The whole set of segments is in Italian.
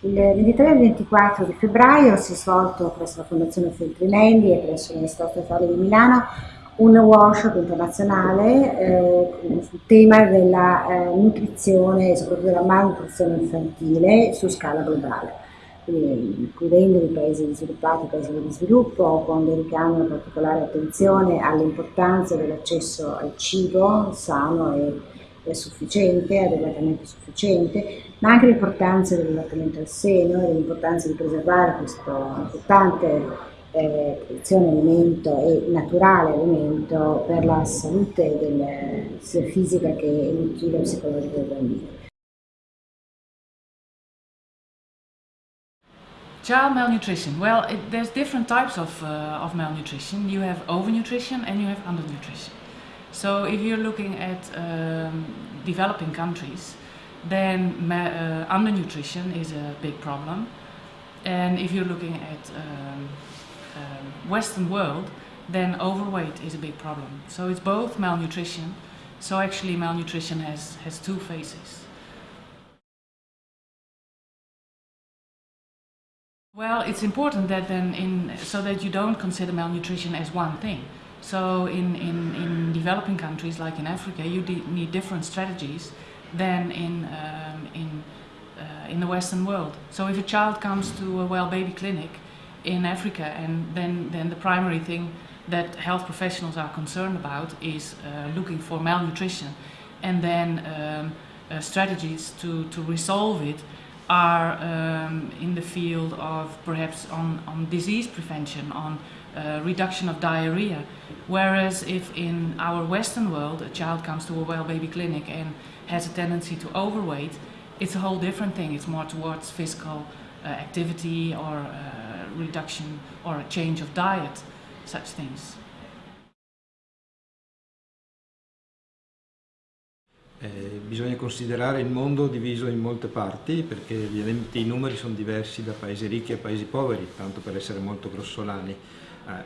Il 23 e 24 di febbraio si è svolto presso la Fondazione Feltrinelli e presso l'Università Statale di Milano un workshop internazionale eh, sul tema della eh, nutrizione e soprattutto della malnutrizione infantile su scala globale, quindi includendo i paesi sviluppati, i paesi di sviluppo, con dedicando una particolare attenzione all'importanza dell'accesso al cibo sano e è sufficiente, adeguatamente sufficiente, ma anche l'importanza dell'allattamento al seno e l'importanza di preservare questo importante eh, produzione alimento e naturale alimento per la salute del, sia fisica che emotiva e psicologica del bambino. Child malnutrition. Well, it, there's different types of, uh, of malnutrition. You have overnutrition and you have undernutrition. So if you're looking at um, developing countries, then uh, undernutrition is a big problem. And if you're looking at um, uh, Western world, then overweight is a big problem. So it's both malnutrition. So actually malnutrition has, has two faces. Well, it's important that then in, so that you don't consider malnutrition as one thing. So in, in, in developing countries like in Africa, you need different strategies than in, um, in, uh, in the Western world. So if a child comes to a well baby clinic in Africa and then, then the primary thing that health professionals are concerned about is uh, looking for malnutrition and then um, uh, strategies to, to resolve it are um, in the field of perhaps on, on disease prevention, on uh, reduction of diarrhea. Whereas if in our Western world a child comes to a well baby clinic and has a tendency to overweight, it's a whole different thing. It's more towards physical uh, activity or uh, reduction or a change of diet, such things. Eh, bisogna considerare il mondo diviso in molte parti perché ovviamente i numeri sono diversi da paesi ricchi a paesi poveri, tanto per essere molto grossolani.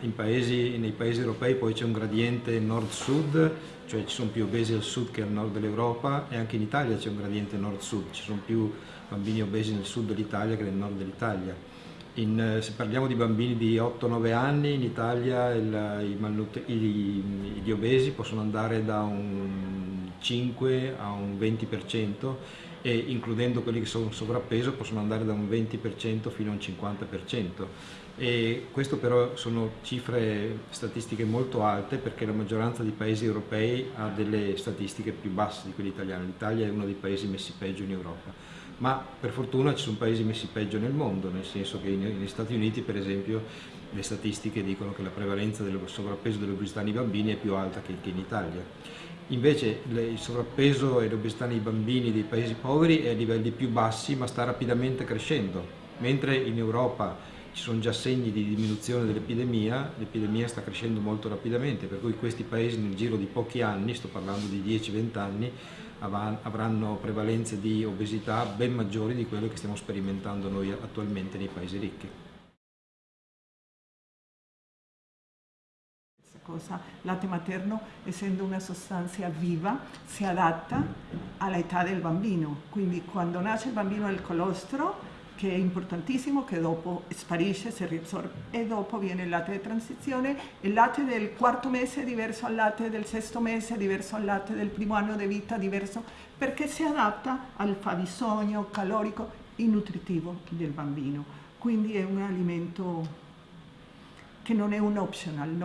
Eh, paesi, nei paesi europei poi c'è un gradiente nord-sud, cioè ci sono più obesi al sud che al nord dell'Europa e anche in Italia c'è un gradiente nord-sud, ci sono più bambini obesi nel sud dell'Italia che nel nord dell'Italia. In, eh, se parliamo di bambini di 8-9 anni, in Italia il, i, i, gli obesi possono andare da un 5 a un 20% e includendo quelli che sono sovrappeso possono andare da un 20% fino a un 50%. E questo però sono cifre statistiche molto alte perché la maggioranza dei paesi europei ha delle statistiche più basse di quelle italiane. L'Italia è uno dei paesi messi peggio in Europa ma per fortuna ci sono paesi messi peggio nel mondo, nel senso che negli Stati Uniti per esempio le statistiche dicono che la prevalenza del sovrappeso dell'obesità nei bambini è più alta che, in Italia. Invece il sovrappeso e l'obesità nei bambini dei paesi poveri è a livelli più bassi ma sta rapidamente crescendo, mentre in Europa ci sono già segni di diminuzione dell'epidemia, l'epidemia sta crescendo molto rapidamente, per cui questi paesi nel giro di pochi anni, sto parlando di 10-20 anni, avranno prevalenze di obesità ben maggiori di quelle che stiamo sperimentando noi attualmente nei paesi ricchi. Cosa? Latte materno, essendo una sostanza viva, si adatta all'età del bambino. Quindi quando nasce il bambino il colostro che è importantissimo, che dopo sparisce, si riassorbe e dopo viene il latte di transizione. Il latte del quarto mese è diverso al latte del sesto mese, è diverso al latte del primo anno di vita, diverso perché si adatta al fabbisogno calorico e nutritivo del bambino. Quindi è un alimento che non è un optional.